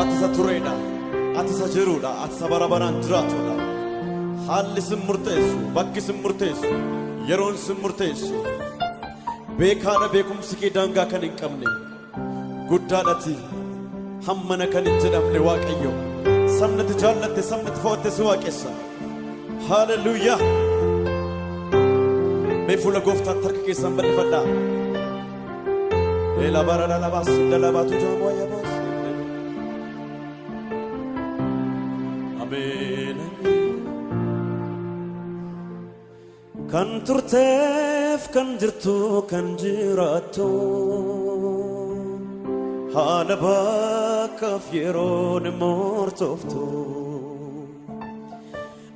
Ati isa tureedha. Ati isa jiruudha. Ati isa bara baraan jiraatudha. Haalli sin murteessu, bakki sin murteessu, yeroon sin murteessu. Beekaadha beekumsi kee daangaa kan hin qabne. Guddaadhati hammana kan hin jedhamne Waaqayyo. Sabnati jaallatte, sabnati fo'atte si waaqessa. Haaleluyyaa. Mee fuula gooftaatti harka keessan bal'ifadhaa. Et la barre la bas, la la bas, tout un moyen bas. Abeen. Kan turteef kan jirtu kan jiraattu haala bakkaaf yeroon e moortoftu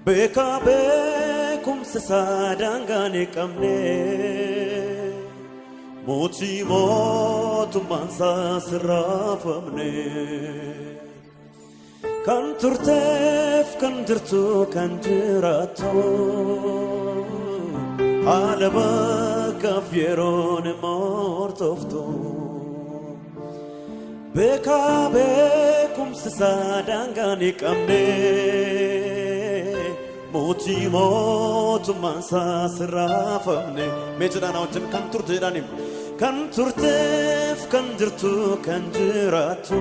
beekaa beekumsa isaa daangaa ni. Mootii mootummaan isaa sirraafamne kan turteef kan jirtu kan jiraattu haala bakkaaf yeroon murtooftu beekaa beekumsa isaa daangaan hin qabne mootii mootummaan isaa sirraafamne mee jedhaan wajjin kan turte jedhaniin kan turteef kan jirtu kan jiraattu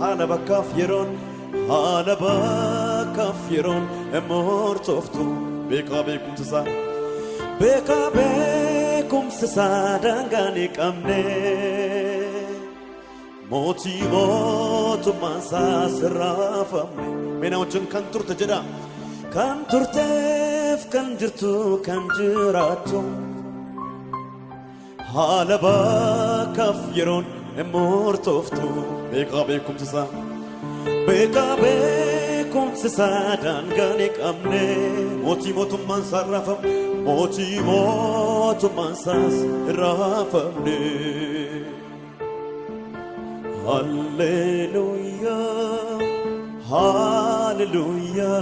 haala bakkaaf yeroon haala bakkaaf yeroon. Murtooftu beekaa beekumsa isaa beekaa beekumsa isaa daangaan qabne mootii mootummaan isaa sirraafamne mee na wajjin kan turte jedhaa. Kan turteef kan jirtu kan jiraattu haala bakkaaf yeroon murtooftu beekaa beekumsa isaa beekaa beekumsa isaa daangaan qabne mootii mootummaan isaa raafamne mootii mootummaan isaas raafamne Hallelujah, hallelujah,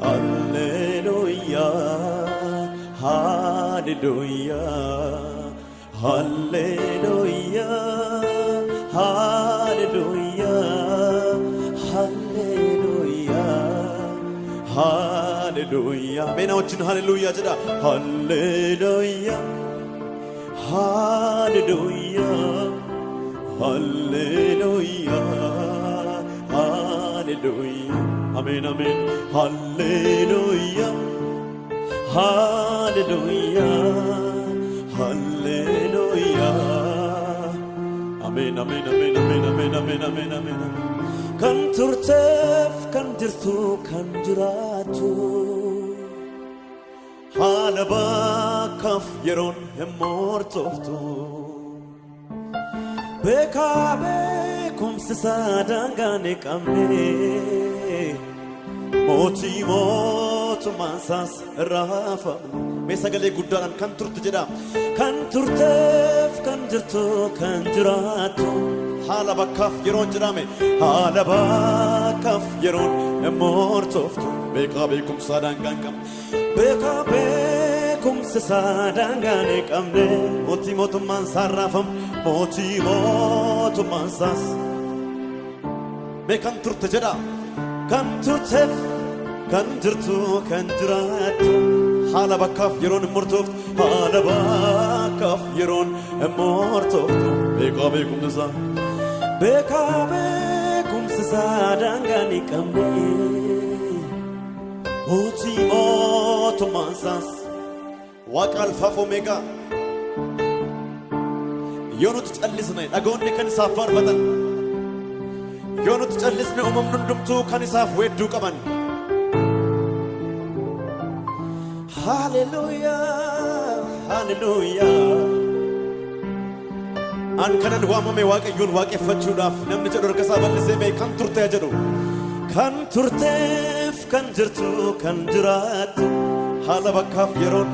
hallelujah, hallelujah, Hallelujah, Hallelujah, Hallelujah, Hallelujah, Hallelujah. ሜናዎችን ሃሌሉያ ጭዳ ሃሌሉያ ሃሌሉያ ሃሌሉያ ሃሌሉያ አሜን አሜን ሃሌሉያ Hallelujah, Hallelujah. Amen, amen, amen, amen, amen, amen, amen, amen. Kan turteef, kan jirtu, kan jiraatu. Haala bakkaaf yeroon hin moortoftu. Beekaa beekumsi isaa dangaa ni qabne. Mootii moo. Isaas raafamne mee sagalee guddaadhaan kan turte jedha kan turteef kan jirtu kan jiraattu haala bakkaaf yeroon jedhame haala bakkaaf yeroon hin murtooftu beekaa beekumsaa daangaan qabne beekaa beekumsa isaa daangaan hin qabne mootii mootummaan isaa raafamne mootii mootummaan isaas mee kan turte jedha kan turteef kan jirtu kan jiraattu haala bakkaaf yeroon hin murtooftu haala bakkaaf yeroon hin murtooftu beekaa beekumsa isaa beekaa beekumsa isaa daangaan hin qabne mootii mootummaan isaas waaqa alfaaf omeegaa yoo nuti callisne dhagoonni kan isaaf faarfatan yoo nuti callisne uumamni hundumtuu kan isaaf weedduu qaban Hallelujah, hallelujah. An kanan waamame waaqayyoon waaqeffachuudhaaf namni jedhu harka isaa bal'isee mee kan turte jedhu kan turteef kan jirtu kan jiraattu haala bakkaaf yeroon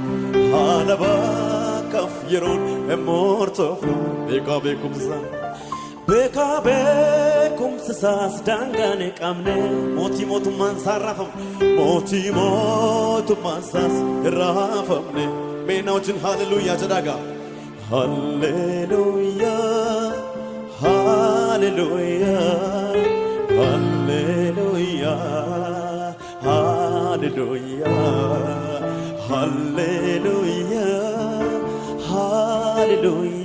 haala bakkaaf yeroon murtooftu beekaa beekumsa Beekaa beekumsa isaas daangaan qabne mootii mootummaan isaa raafamne mootii mootummaan isaas raafamne meenaa wajjin haalleluuyaa jedhaagaa halleluuyaa halleluuyaa halleluuyaa haalleluuyaa haalleluuyaa haalleluuyaa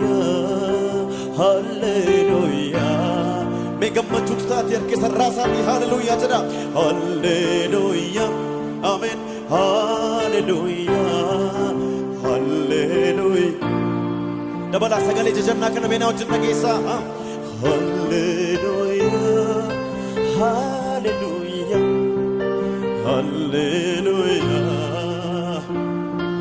Mee gammachuutu taate harka sarraa isaanii Hallelujah jedha. Hallelujah, Amen, Hallelujah, Hallelujah. dabalaa sagalee jajannaa kana meenaa wajjin dhageessaa Halleluuyaa Halleluuyaa Halleluuyaa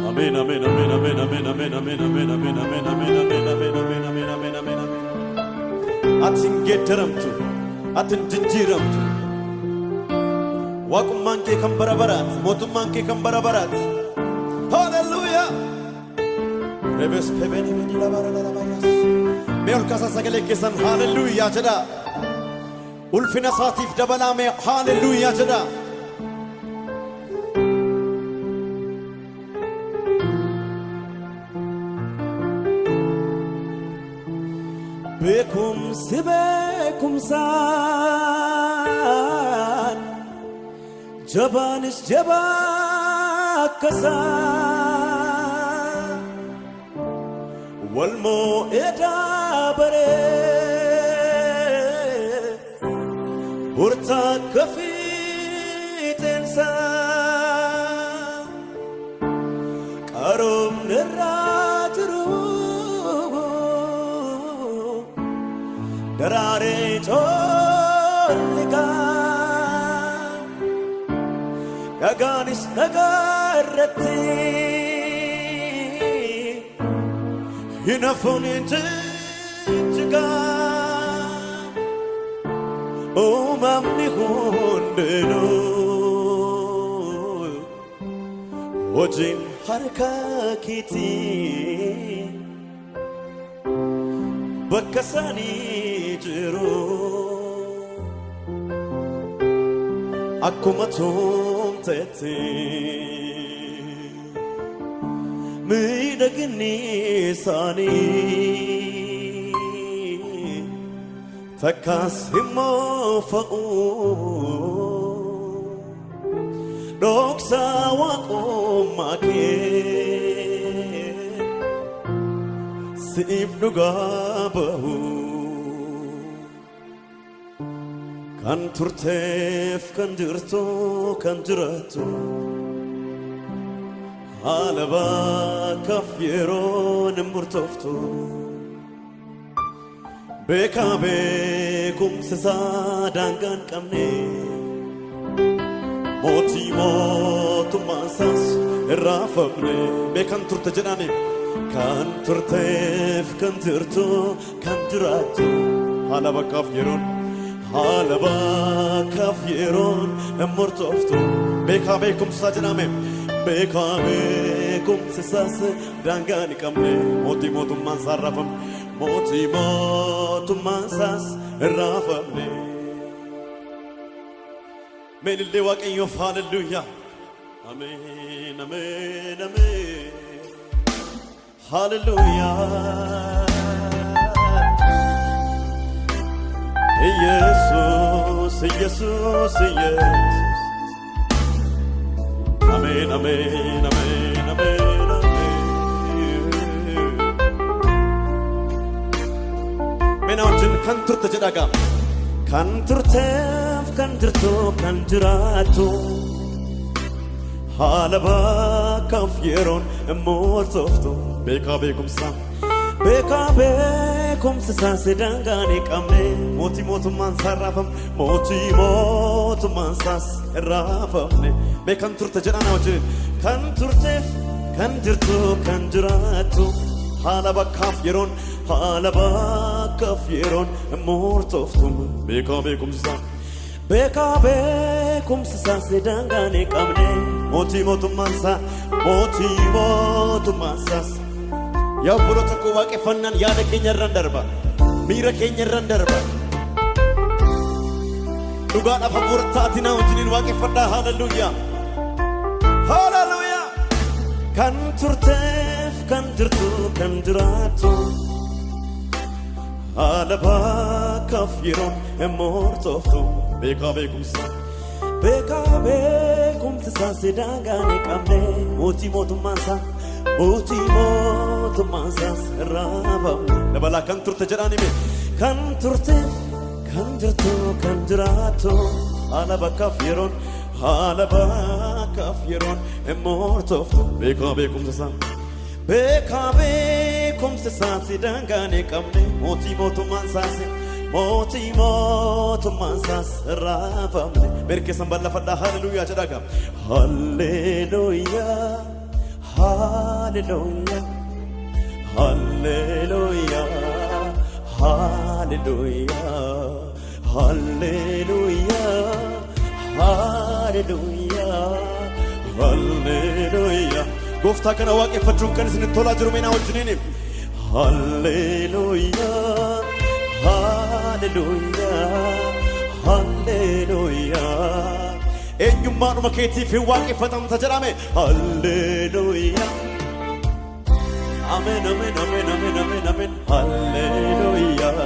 Ameen ameen ameen ameen ameen ameen ameen ameen ameen ameen ameen ameen ameen ameen ameen ameen ameen ameen Ati hin geeddaramtu ati hin jijjiiramtu waaqummaan kee kan bara baraati mootummaan kee kan bara baraati Halleluuyaa Rebes peveni veni la bara la la bayas. Mee ol kaasaa sagalee keessan haalelluuyaa jedha. Ulfina isaatiif dabalaa mee haalelluuyaa jedha. Beekumsi beekumsaan jabaanis jabaa akkasaa. walmoo edaa baree burtaa akka fiixeensa dhagaanis dhagaa irratti hinafuun jijjigaa uumamni hundinuu hojiin harka keetii bakka isaanii jiru akkuma tumteetti. miidhaginni isaanii takkaas immoo fa'u dhoksaa waaqummaa kee siif dhugaa bahu kan turteef kan jirtu kan jiraattu. haala bakkaaf yeroon hin murtooftu beekaa beekumsa isaa daangaan qabne mootii mootummaa isaas irraa fafne beekan turte jedhani kan turteef kan jirtu kan jiraattu haala bakkaaf yeroon haala bakkaaf yeroon murtooftu beekaa beekumsa jedhame beekaa beekumsa isaas daangaa hin qabne mootii mootummaan isaa raafamne mootii mootummaan isaas raafamne. Meenillee waaqayyoof haalelluuyaa. Ameen ameen ameen. Hallelujah. Jesús, Jesús, Jesús. Amén, amén, amén, amén, amén. Mena wajjin kan turte jedhaga. Kan turteef kan jirtu kan jiraattu. Haala bakkaaf yeroon immoo toftu beekaa beekumsa. Beekaa beekumsa isaa sedaangaan hin qabne mootii mootummaan isaa raafamne mootii mootummaan isaas raafamne beekan turte jedhaan wajjin kan turteef kan jirtu kan jiraattu haala bakkaaf yeroon haala bakkaaf yeroon immoo toftu beekaa beekumsa isaa. Beekaa beekumsa isaa sedaangaan hin qabne mootii mootummaan isaa mootii mootummaan isaas. Yaa obboloota koo waaqeffannaan yaada keenya irraan darba. Miira keenya irraan darba. Dhugaadhaaf hafuura taatinaa wajjiniin waaqeffadhaa haaleluyyaa. Haaleluyyaa. Kan turteef kan jirtu kan jiraattu haala bakkaaf yeroon hin murtooftu beekaa beekumsa beekaa beekumsa isaa si daangaa hin qabne mootii mootummaan isaa mootii mootummaan isaas irraa ba'u dabalaa kan turte jedhaan hime kan turte kan jirtu kan jiraattu haala bakkaaf yeroon haala bakkaaf yeroon hin murtooftu beekaa beekumsa isaa beekaa beekumsa isaa si daangaa hin qabne mootii mootummaan isaas mootii mootummaan isaas irraa ba'amne beerkeessan bal'afadhaa haleluuyaa jedhaga haleluuyaa haleluuyaa haleluuyaa haleluuyaa haleluuyaa haleluuyaa haleluuyaa gooftaa kana waaqeffachuun kan isin tolaa jiru meenaa wajjiniin haleluuyaa haleluuyaa haleluuyaa eenyummaadhuma keetiif hin waaqeffatamta jedhame haleluuyaa Amen, amen, amen, amen, amen, amen. Hallelujah.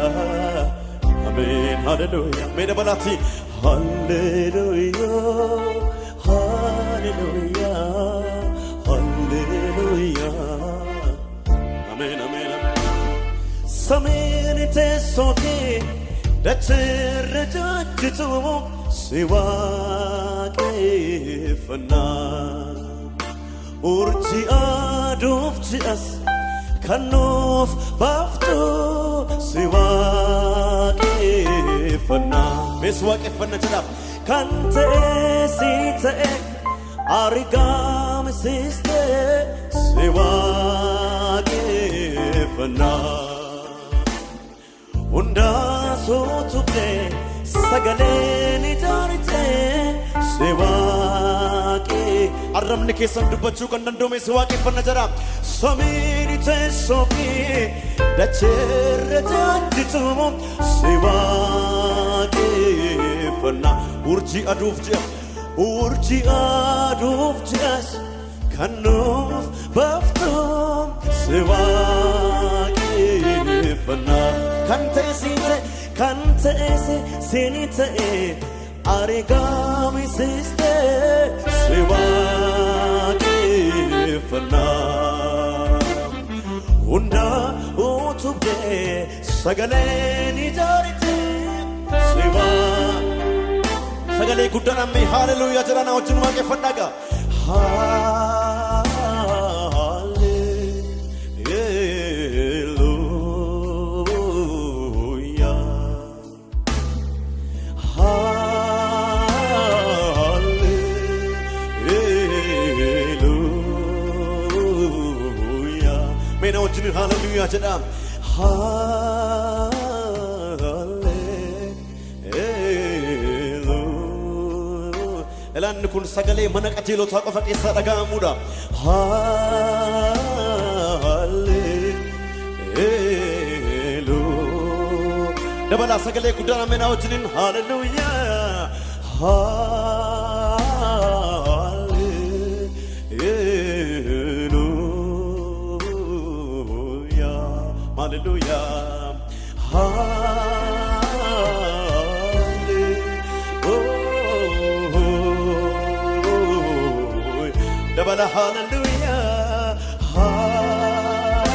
Amen, hallelujah. May the balati. Hallelujah. Hallelujah. Hallelujah. Amen, amen, amen. Sameen teessoo kee dachirra jajjitu si waaqeffannaa. urji aduuf ji'as kan nuuf baaftu si waaqeffannaa mees waaqeffanna jedhaaf kan ta'e si ta'e argamsiiste si waaqeffannaa hundaa suutubne sagaleen ijaarite si waaqee arrabni keessan dubbachuu kan danda'ume si waaqeffanna jedha samiin teessoo fi dacheerra jajjitumu si waaqeffanna urjii aduuf ji'a urjii aduuf ji'as kan nuuf baaftu si waaqeffanna kan ta'e siin ta'e kan ta'e siinii ta'e argamsiiste si waaqeffannaa hunda utubdee sagaleen ijaarite si sagalee guddaadhaan mee haaleluyyaa jedhana wajjin waaqeffadhaa gaa Wajjin hallelujah jedhaa. Hallelujah. Ilaanni kun sagalee mana qajeelotaa qofa keessaa dhaga'amuudha. Hallelujah. Dabalaa sagalee guddaan ameenaa wajjiniin hallelujah. Hallelujah. Hallelujah. Hallelujah. Dabala hallelujah. Hallelujah.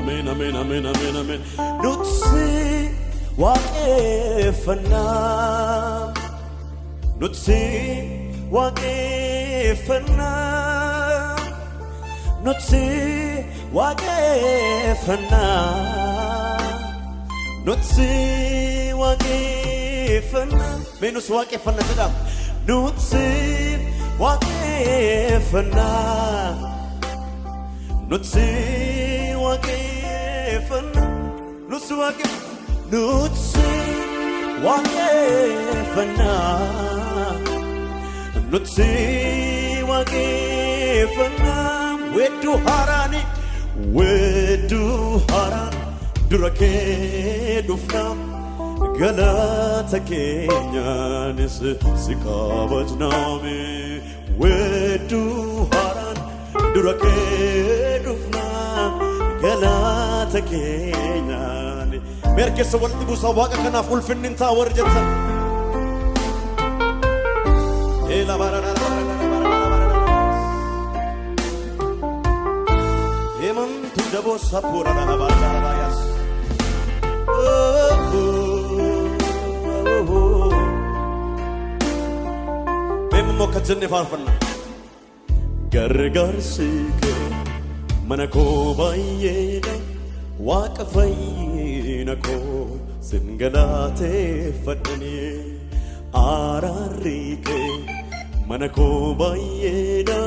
Amen, amen, amen, amen, amen. Nutsi waaqeffannaa. Nutsi waaqeffannaa. Nutsi waaqeffannaa. Nutsi waaqeffannaa. Mee nus waaqeffannaa jedha. Nutsi waaqeffannaa. Nutsi waaqeffannaa. Nutsi waaqeffannaa. Nutsi waaqeffannaa. Nutsi waaqeffannaa. Wedduu haaraani. Wedduu haaraan dura kee dhufnaa. galata keenyaanis si kabajnaame wedduu haaraan dura kee dhufnaa galata keenyaan meerkeessa walitti buusaa waaqa kanaaf ulfinni hin taa warri jettan Ela Emantu dabo sapura na bata bayas. Memmo kajenne farfanna. Gargaarsi kee mana koo baay'eedha waaqa fayyina koo sin galateeffadhanii araarri kee mana koo baay'eedha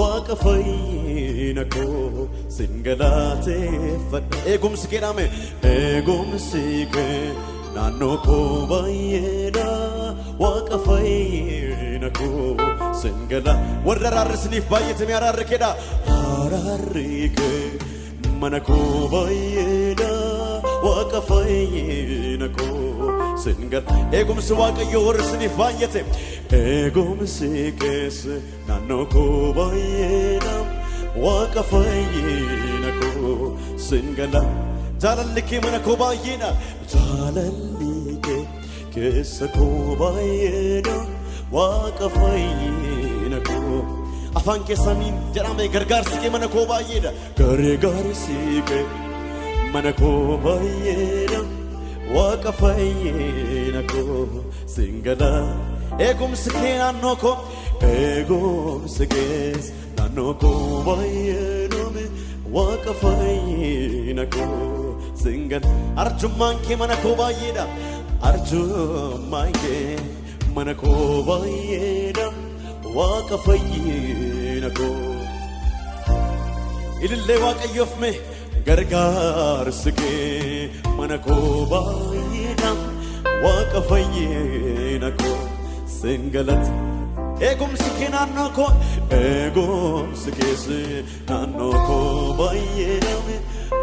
waaqa fayyina koo sin galateeffadha eegumsi kee dhaame eegumsi kee naannoo koo baay'eedha waaqa fayyina koo sin gala warra araarrisniif baay'atame araarri keedha araarri kee mana koo baay'eedha waaqa fayyina koo gala eegumsi waaqayyo warri isiniif baay'ate eegumsi keessa naannoo koo baay'eedha waaqa fayyina koo sin gala jaalalli kee mana koo baay'eedha jaalalli kee keessa koo baay'eedha waaqa fayyina koo afaan keessaniin jedhame gargaarsi kee mana koo baay'eedha gargaarsi kee mana koo baay'eedha waaqa fayyina koo singala eegumsi kee naannoo koo eegumsi kees naannoo koo baay'eedhame waaqa fayyina koo singala arjummaan kee mana koo baay'eedha arjummaan kee mana koo baay'eedha waaqa fayyina koo ilillee waaqayyoof mee gargaarsi kee mana koo baay'eedha waaqa fayyina koo singalati eegumsi kee naannoo koo eegumsi keessa naannoo koo baay'eedha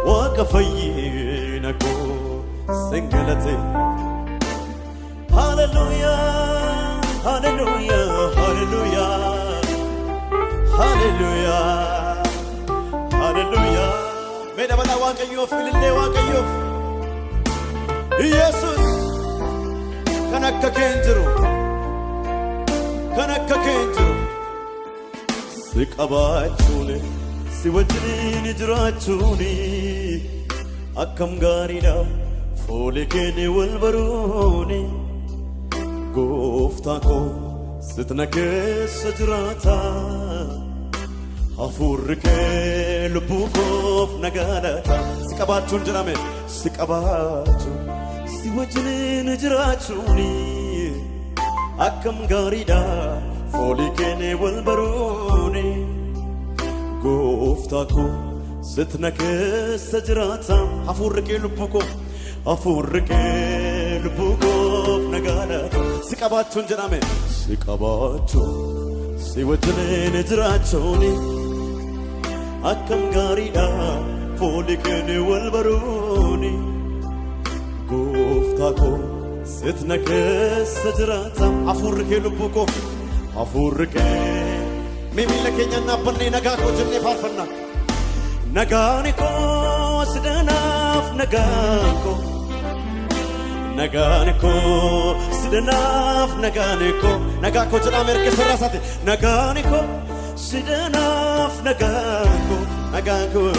waaqa fayyina koo singalati hallelujah hallelujah hallelujah. Hallelujah hallelujah mee dabala waaqayyoof ilillee waaqayyoof Yesus kan akka kee hin jiru kan akka kee hin jiru si qabaachuun si wajjiniin jiraachuun akkam gaariidha fuula keenya wal baruun gooftaa koo sitna keessa jiraata hafuurri kee lubbuu koof nagaadhata si qabaachuun jedhame si qabaachuun si wajjiniin jiraachuun akkam gaariidha foolii keenya wal baruun gooftaa koo sitna keessa jiraata hafuurri kee lubbuu koof hafuurri kee lubbuu koof nagaadhata si qabaachuun jedhame si qabaachuun si wajjiniin jiraachuun akkam gaariidha foolii keenya wal baruun gooftaa koo sitna keessa jiraata hafuurri kee lubbuu koof hafuurri kee mee miila keenya naabbannee nagaa koo jennee faarfanna nagaani koo sidanaaf nagaan koo nagaani koo sidanaaf nagaani koo nagaa koo jedhama erga sirraa isaati nagaani koo sidanaaf nagaan koo nagaan koo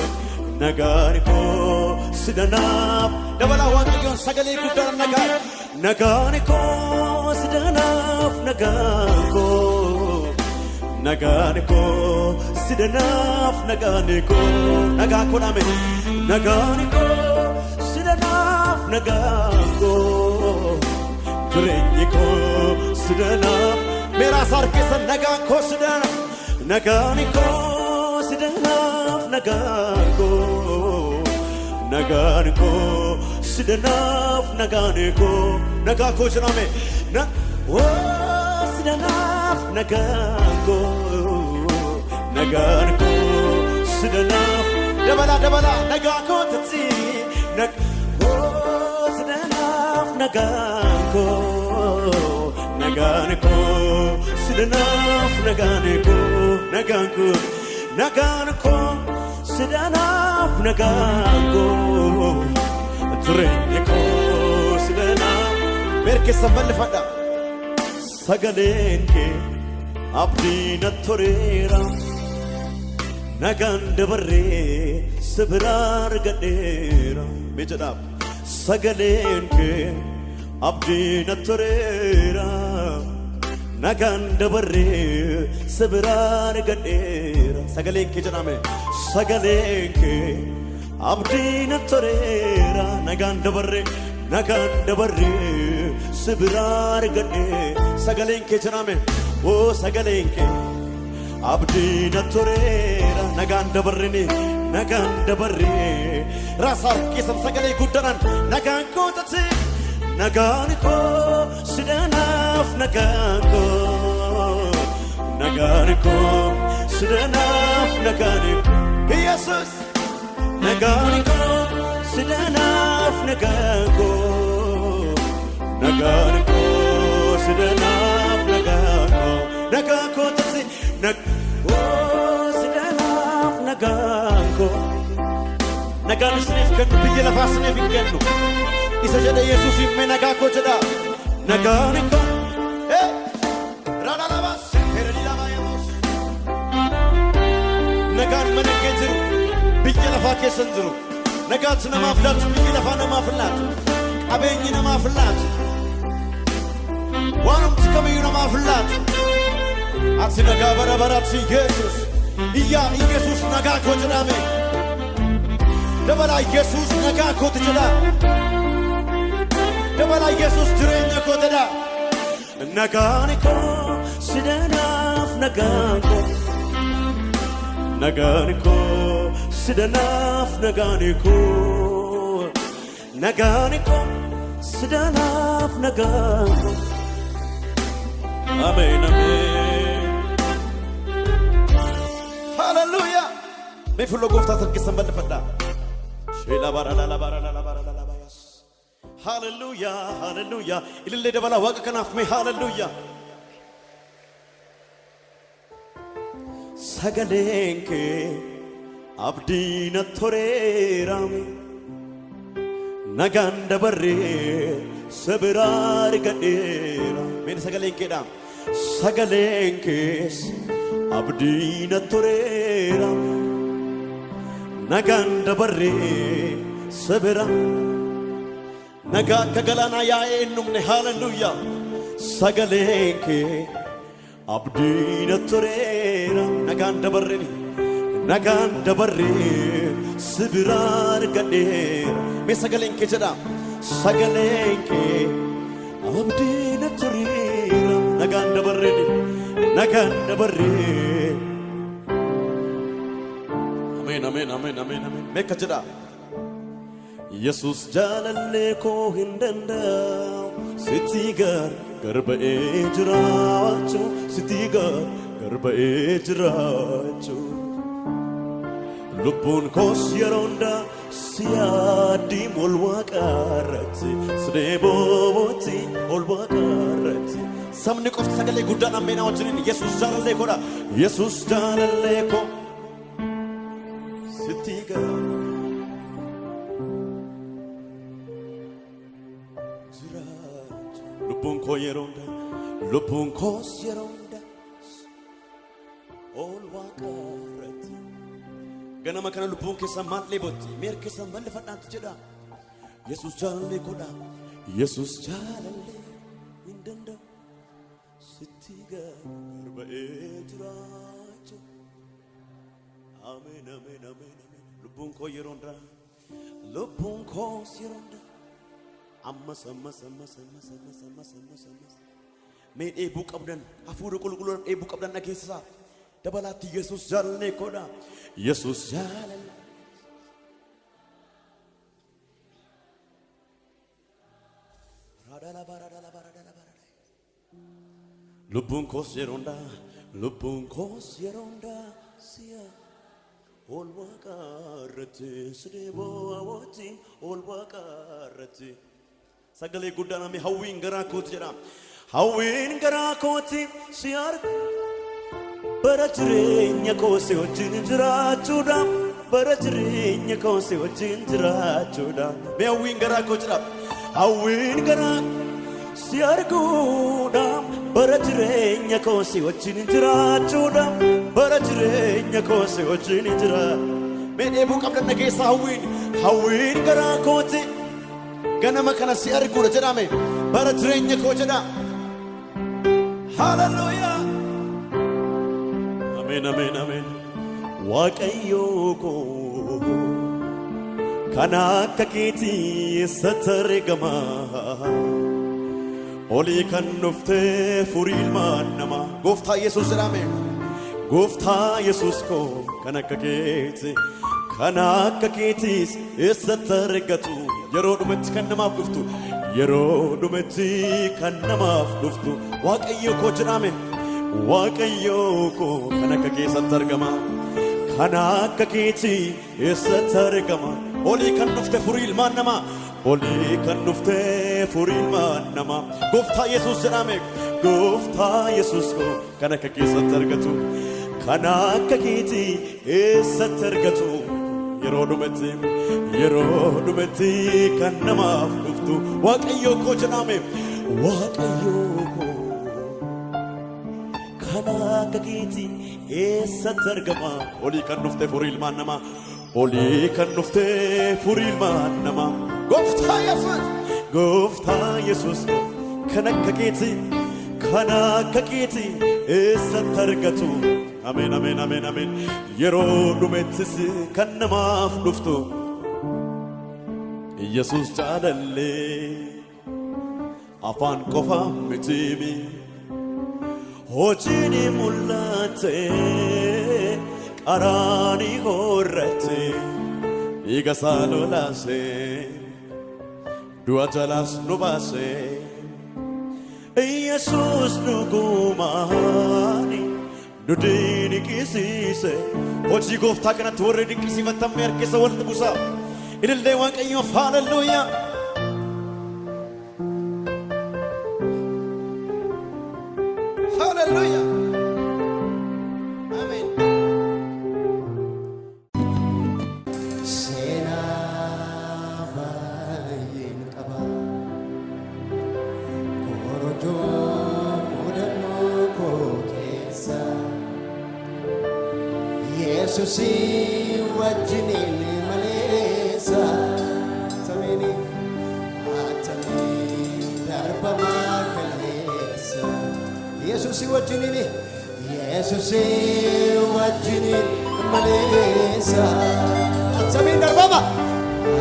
nagaani koo sidanaaf dabalaa waaqayyoon sagalee guddaan nagaa nagaani koo sidanaaf nagaan koo nagaani koo sidanaaf nagaani koo nagaa koo dhame nagaani koo sidanaaf nagaan koo jireenyi koo sidanaaf meeraas harkeessa nagaan koo sidanaaf nagaani koo sidanaaf nagaan koo nagaan koo sidanaaf nagaan koo nagaa koo jedhame na oo sidanaaf nagaan koo nagaan koo sidanaaf dabala dabala nagaa koo tati nag oo sidanaaf nagaan koo nagaan koo sidanaaf nagaan koo nagaan koo nagaan koo sidanaaf nagaan koo jireenya koo sidanaaf beerkeessa bal'ifadha sagaleen kee abdii na toreera nagaan dabarree sibiraa argadheera mee jedhaaf sagaleen kee abdii na toreera nagaan dabarree sibiraa argadheera sagaleen kee jedhame sagaleen kee abdii na toreera nagaan dabarree nagaan dabarree sibiraa argadhee sagaleen kee jedhame oo sagaleen kee abdii na toreera nagaan dabarree nagaan dabarree raasa harkisan sagalee guddaadhaan nagaan kootatti nagaan koo sidanaaf nagaan koo nagaan koo sidanaaf nagaan koo yesus nagaan koo sidanaaf nagaan koo nagaan koo sidanaaf nagaan koo nagaan kootatti nagoo nagaan isiniif kennu biyya lafaa isiniif hin kennu isa jedhe yesuus himme nagaa koo jedha nagaan raadhalabaas herediidhabaayamos nagaan mana kee jiru biyya lafaa keessa hin jiru nagaatti namaaf laatu biyyi lafaa namaaf hin laatu qabeenyi namaaf hin laatu waanumti kamiyyuu namaaf hin laatu ati nagaa bara baraatti yesus. Iyyaa yesus nagaa koo jedhame dabalaa yesus nagaa kooti jedha dabalaa yesus jireenya koo jedha nagaan koo sidanaaf nagaan koo nagaan koo sidanaaf nagaan koo nagaan koo sidanaaf nagaan koo Ameen, ameen. Hallelujah. Mee fuula gooftaa harkisaan bal'ifadhaa. Hallelujah, hallelujah. Ilillee dabalaa waaqa kanaaf mee hallelujah. Sagaleen kee abdii na toreerame. Nagaan dabarree sabiraa argadheera. Mee sagaleen keedhaa. Sagaleen kees abdii na toreera. Nagaan dabarree sabira. Nagaa akka galaanaa yaa'ee hin dhumne haaleluyyaa. Sagaleen kee abdii na toreera. Nagaan dabarree nagaan dabarree sibira argadheera. Mee sagaleen kee jedhaa. Sagaleen kee abdii na toreera. Nagaan dabarree nagaan dabarree. Ameen ameen ameen ameen ameen. Meeqa jedhaa. Yesus jaalallee koo hin danda'u sitti gar garba'ee jiraachuu sitti gar garba'ee jiraachuu lubbuun koos yeroo hundaa si yaaddiin ol waaqarratti sidee boobootti ol waaqarratti sabni qofti sagalee guddaan ammeenaa wajjiniin Yesus jaalallee koodha Yesus jaalallee koo sitti gar jiraachuu lubbuun koo yeroo hundaa lubbuun koos yeroo hundaa ol waaqarratti ganama kana lubbuun keessan maal dheebotti meer keessan bal'ifadhaantu jedha yesus jaalallee godha yesus jaalallee lubbuun koo yeroo hundaa lubbuun koos yeroo hundaa ammas ammas ammas ammas ammas ammas ammas ammas mee dheebuu qabdan hafuura qulqulluudhaan dheebuu qabdan dhageessisaa dabalaatti yesus jaalallee koodha yesus jaalallee. Lubbuun koos yeroo hundaa lubbuun koos yeroo hundaa si'a ol waaqarratti sidee boo'aawwaatti ol waaqarratti sagalee guddaan amee hawwiin garaa kooti jedha hawwiin garaa kooti si argu bara jireenya koo si wajjin jiraachuudha bara jireenya koo si wajjin jiraachuudha mee hawwiin garaa koo jedha hawwiin garaa si arguudha bara jireenya koo si wajjin jiraachuudha bara jireenya koo si wajjin jira mee dheebuu qabdan dhageessa hawwiin hawwiin garaa kooti ganama kana si arguudha jedhame bara jireenya koo jedha haleluuyaa ameen ameen ameen waaqayyoo koo kan akka keetii eessatti argama olii kan dhuftee furii ilmaan namaa gooftaa yesus jedhame gooftaa yesus koo kan akka keeti kan akka keetiis eessatti argatu yeroo dhumatti kan namaaf dhuftu yeroo dhumatti kan namaaf dhuftu waaqayyo koo jedhame waaqayyo koo kan akka keessatti argama kan akka keetii eessatti argama olii kan dhufte furii ilmaan namaa olii kan dhufte furii ilmaan namaa gooftaa yesus jedhame. Gooftaa yesus kan akka keessatti argatu. Kan akka keetii eessatti argatu? Yeroo dhumatti yeroo dhumatti kan namaaf dhuftu. Waaqayyo koo jedhame. Waaqayyo koo kan akka keetii eessatti argama? Olii kan dhufte furii ilmaan namaa olii kan dhufte furii ilmaan namaa gooftaa yesus gooftaa yesus kan akka keetii kan akka keetii eessatti argatu ameen ameen ameen ameen yeroo dhumettis kan namaaf dhuftu yesus jaalallee afaan qofa mitiimi hojiin mul'ate qaraanii horrate dhiiga isaa lolaase du'a jalaas nu baase yesus dhugumaani nu dinqisiise hojii gooftaa kanatti warri dinqisiifatamee harkisa walitti buusa ilillee waaqayyoof haalelluuyaa haalelluuyaa ameen Yesuusii wajjiniin. Yesuusii wajjiniin maleessa. Atamii darbama.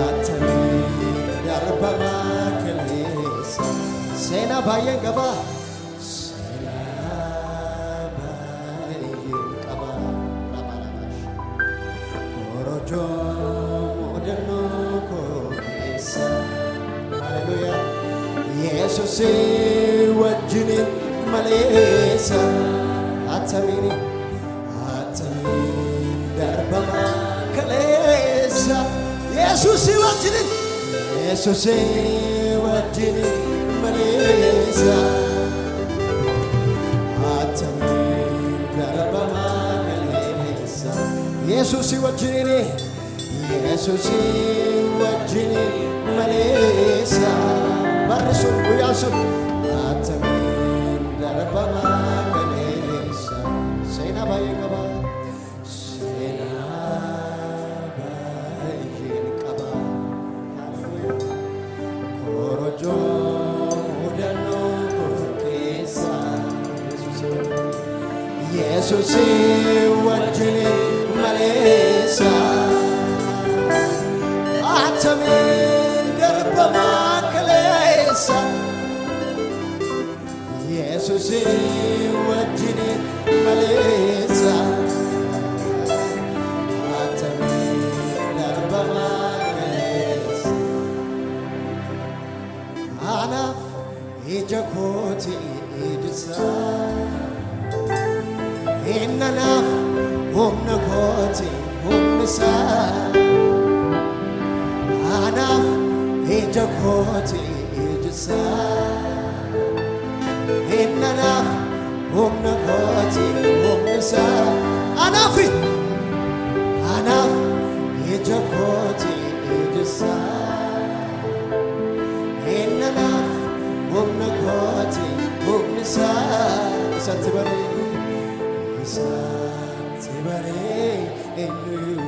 Atamii darbama kaleessa. Seenaa baay'een qaba. Maleessa. Atamiini. Atamiin darbama kaleessa. Yesuusii wajjiniin. Yesuusii wajjiniin maleessa. Atamiin darbama kaleessa. Yesuusii wajjiniin. Yesuusii wajjiniin maleessa. Barri sun guyyaan sun. Yesuusii wajjiniin maleessa. Atamiin darbamaa kaleessa. Yesuusii humnisaa. Anaaf ija kooti isaa Innanaaf humna kooti humni isaa Anaafi anaaf ija kooti iji isaa Innanaaf humna kooti humni isaa Isatti baree Isatti baree eenyuyyuu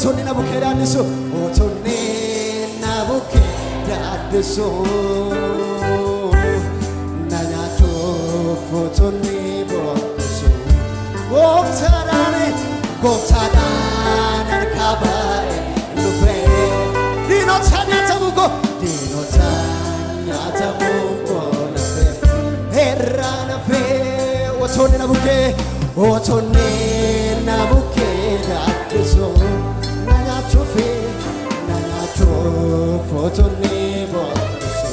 Otonni na bukkee daaddisu Otonni na bukkee daaddisu Na nyaatuuf otonni bokkusu Gooftaadhaan gooftaadhaan harkaa baay'ee dhufee Diinota nyaatamu ko Diinota nyaatamu ko nafee Herraa nafee Otonni na bukkee Otonni na nyaachuuf otonni bokkusu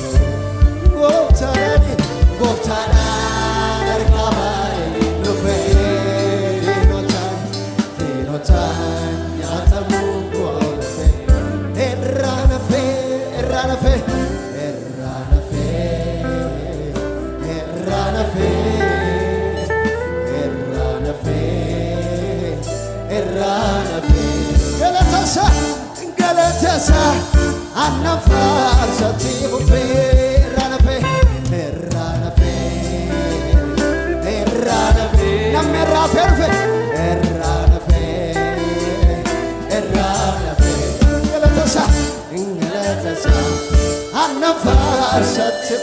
Gooftaadhaan harkaa baay'ee dhufee Diinotaan diinotaan nyaatamuu koolfee Irraa nafee irraa nafee irraa nafee irraa nafee irraa nafee irraa nafee galatasa galatasa annan faarsatti fufee irraa nafee irraa nafee irraa nafee namni irraa fee dhufe irraa nafee irraa nafee galatasa galatasa annan faarsatti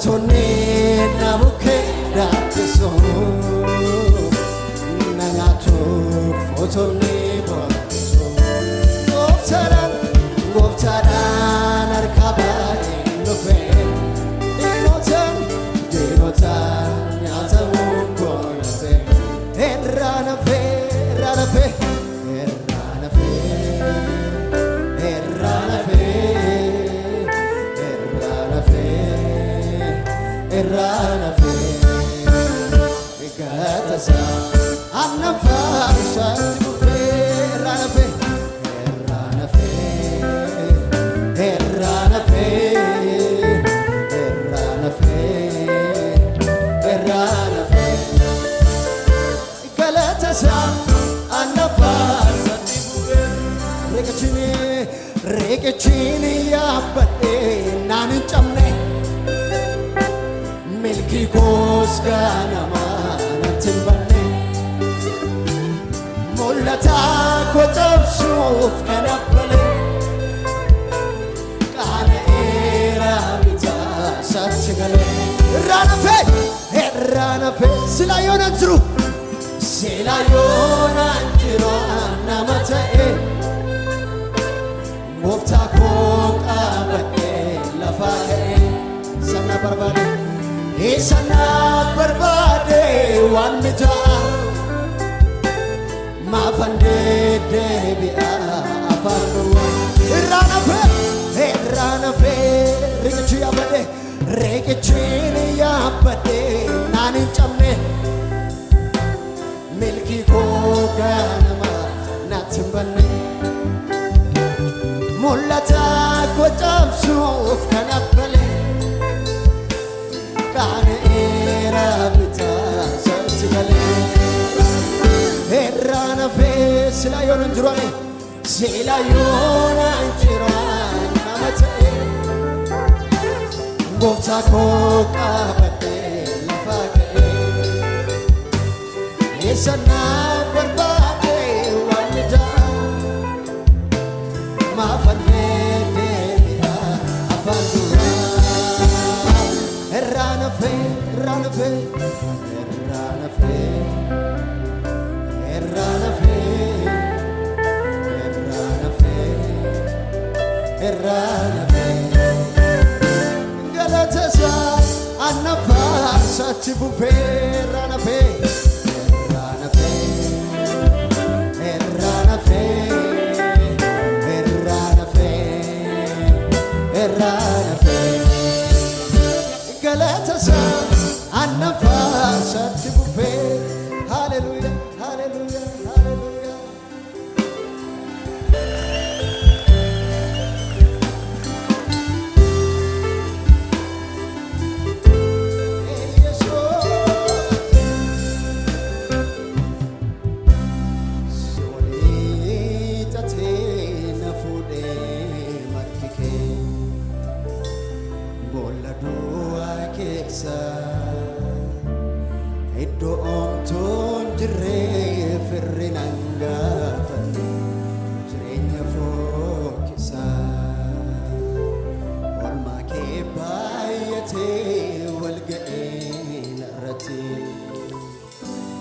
otonni na riqichini yaabbadhee naan hin cabne milkii koos gaanamaa natti hin banne mul'ata koo cabsuuf kan abbale qaana'eera bitaa isaatti galee irraa nafee irraa nafee silaa yoonaan jiru silaa yoonaan jiru nama ta'e gooftaa koo qabadhee lafaa ka'ee sana barbaade sana barbaade waan mitaa maafan deebi'a afaan duwwaa irraa nafee irraa nafee riqichi yaabadhe riqichiin yaabadhe naan hin cabne milkii koo ganama natti hin banne mul'ata koo cabsuuf kan abbale qaana'eera bitaa isaatti galee irraa nafee sila yoon jiran sila yoon jiran nama ta'e gooftaa koo qabadhee lafaa ka'ee eessa naa irraa nafee irraa nafee irraa nafee. Erranafe, erranafe, erranafe. Galatasa annafa satti bufe erranafe, erranafe, annafa satti bufe. Baay'atee wal ga'ee narratti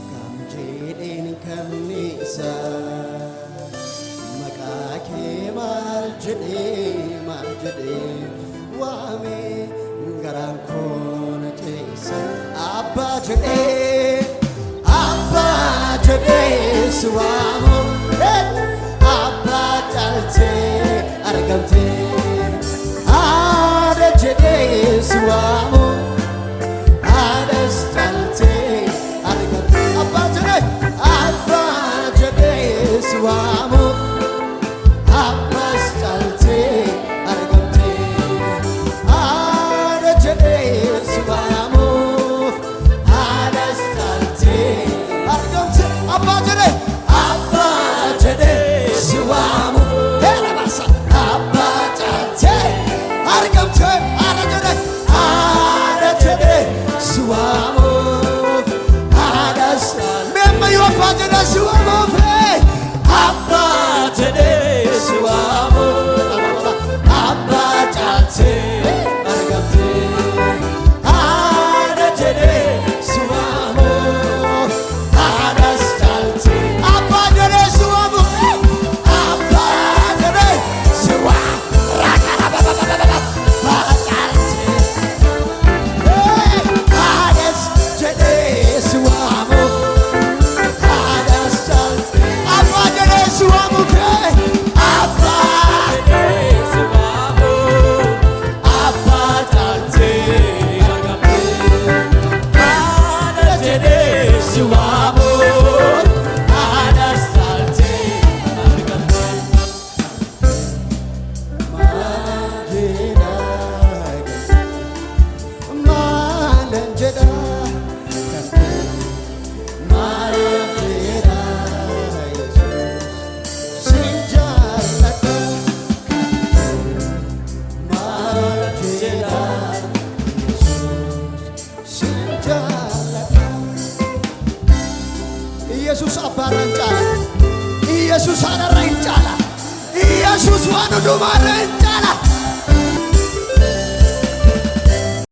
kam jedheen kamniisa maqaa kee maal jedhee maal jedhee waamee garaan koon keessa abbaa jedhee abbaa jedhee si waamu